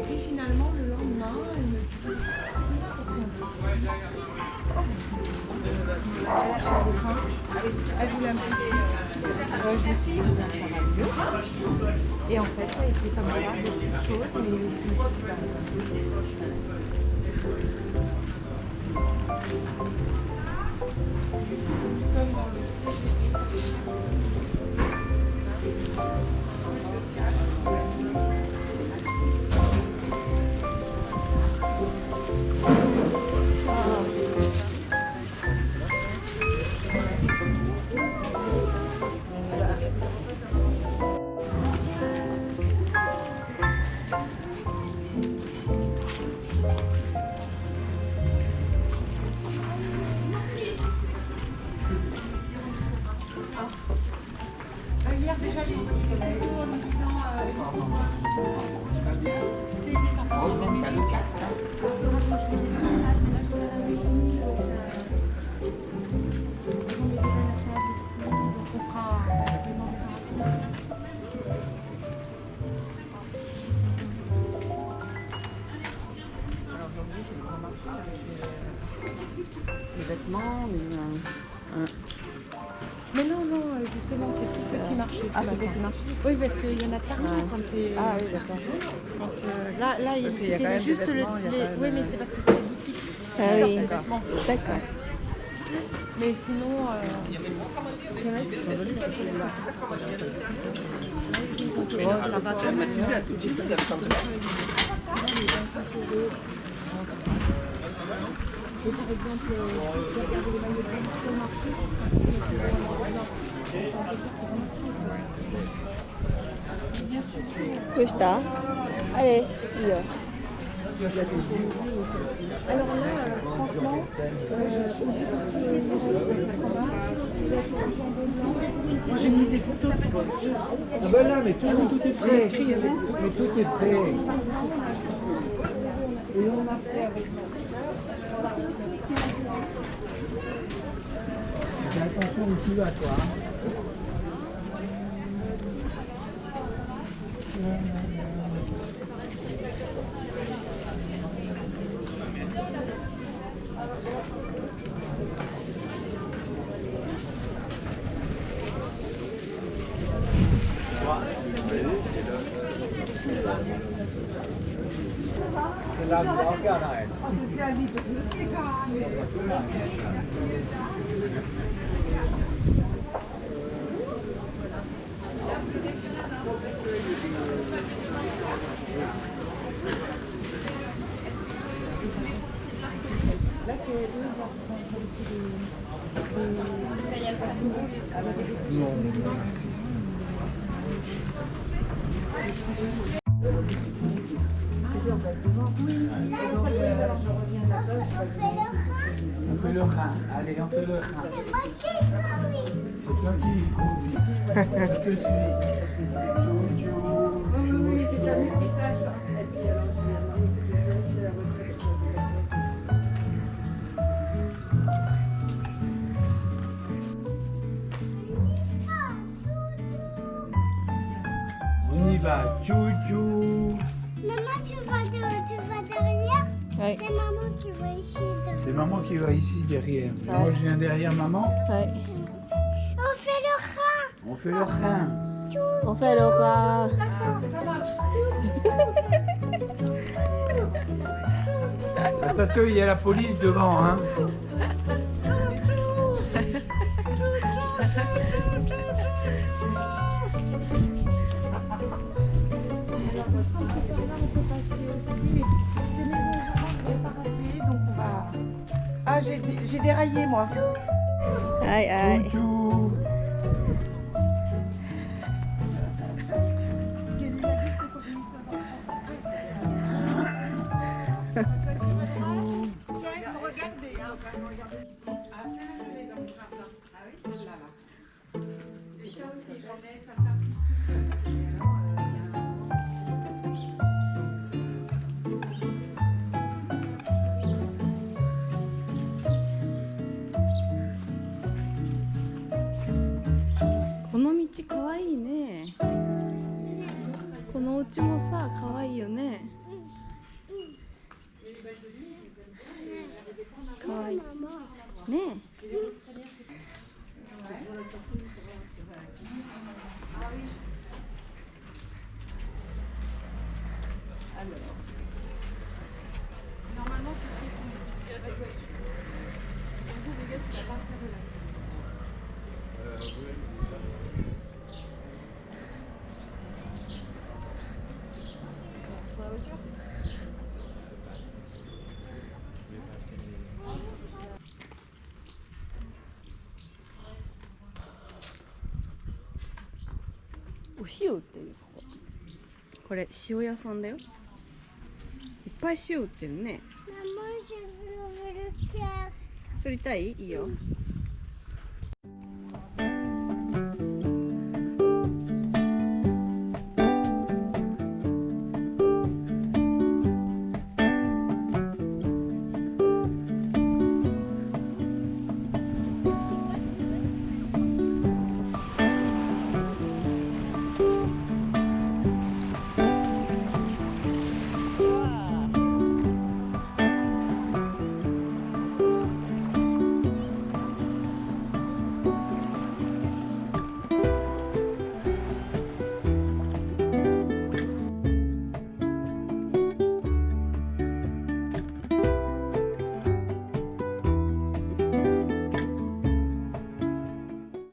puis finalement, le lendemain, elle me dit Elle voulait un petit Je me suis dit, ça va mieux. Et en fait, ça a été comme ça, de petites choses, mais comme dans le Mais non, non, euh, justement, c'est marché. Ah, c'est marché Oui, parce qu'il y en a partout Ouais. quand c'est. Ah oui, d'accord. Quand, euh, là, là, il Parce y a c'est quand même juste le. les- Oui, mais c'est parce que c'est les boutiques. Ah oui. D'accord. Mais sinon. euh, Oh, ça va quand même. Et par exemple, si tu regardes les maillots de bain sur le marché, bien sûr. Questa Allez, io. Alors là, euh, franchement, euh, Moi j'ai mis des photos. Ah ben là, mais tout, tout est prêt. Mais tout est prêt. et on a fait avec Fais attention où tu vas, toi. C'est deux ans. Non. On fait le rein. Allez, on fait le rein. C'est toi qui conduis. Je te suis. Oui, oui, c'est sa multitâche. Et puis, alors, je de faire la retraite. On y va. Tchou-tchou. Maman, tu vas, de- tu vas derrière Ouais. C'est maman qui va ici. C'est maman qui va ici derrière. Moi, je viens derrière maman. Ouais. On fait le rein. On fait le rein. On fait le rat. Attention, il y a la police devant. Hein. J'ai déraillé moi. Aïe, aïe. 家かわいいね。このお家もさかわいいよね。かわい。いねえお塩売ってるこここれ塩屋さんだよいっぱい塩売ってるね.取りたい？いいよ Oui.